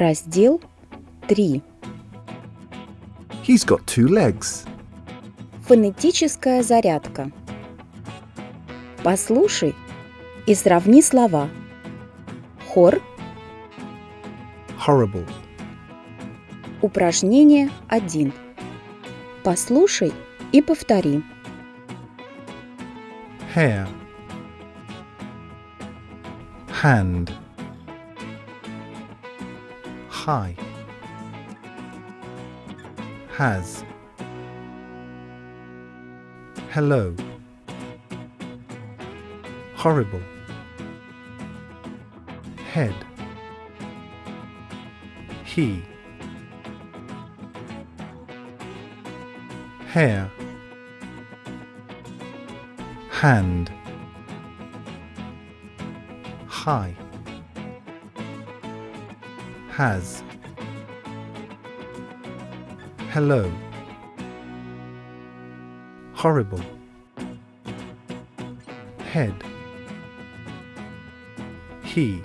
Раздел 3. He's got two legs. Фонетическая зарядка. Послушай и сравни слова. Хор, Horrible. упражнение 1. Послушай и повтори. Hair. Hand. High. Has. Hello. Horrible. Head. He. Hair. Hand. High. Has. Hello. Horrible. Head. He.